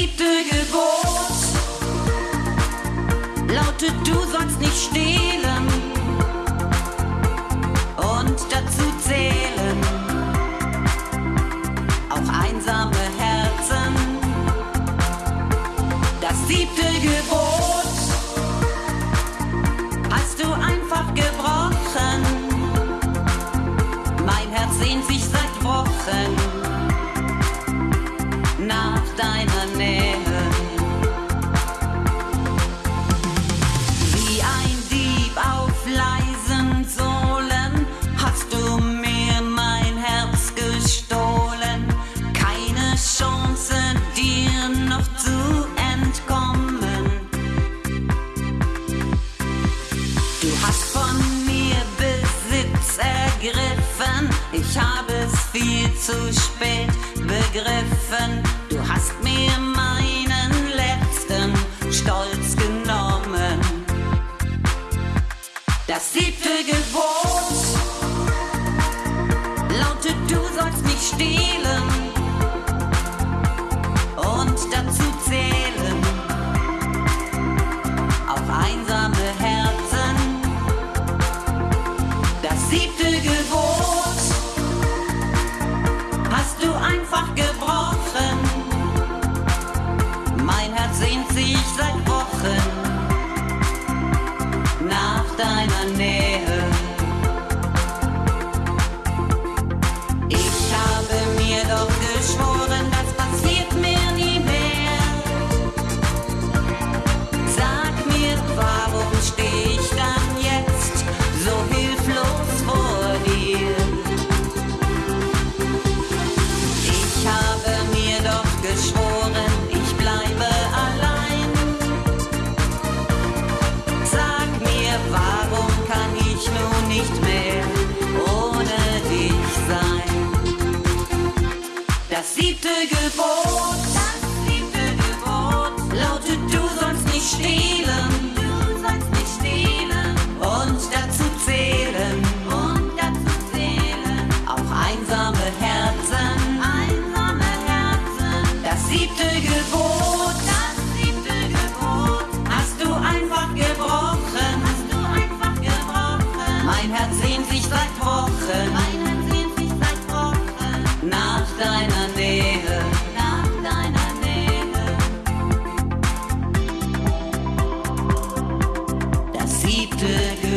siebte Gebot lautet, du sollst nicht stehlen und dazu zählen. Auch einsame Herzen. Das siebte Gebot. zu spät begriffen. Du hast mir meinen letzten Stolz genommen. Das siebte Gebot lautet, du sollst mich stehlen und dazu zählen. nicht mehr ohne dich sein. Das siebte Gebot, das siebte Gebot lautet, du sollst nicht stehlen. Deg